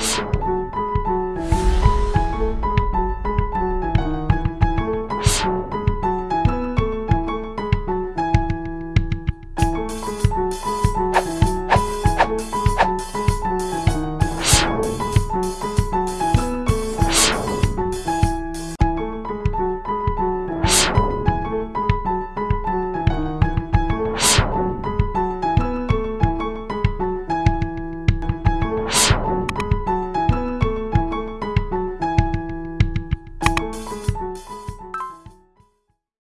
Yes.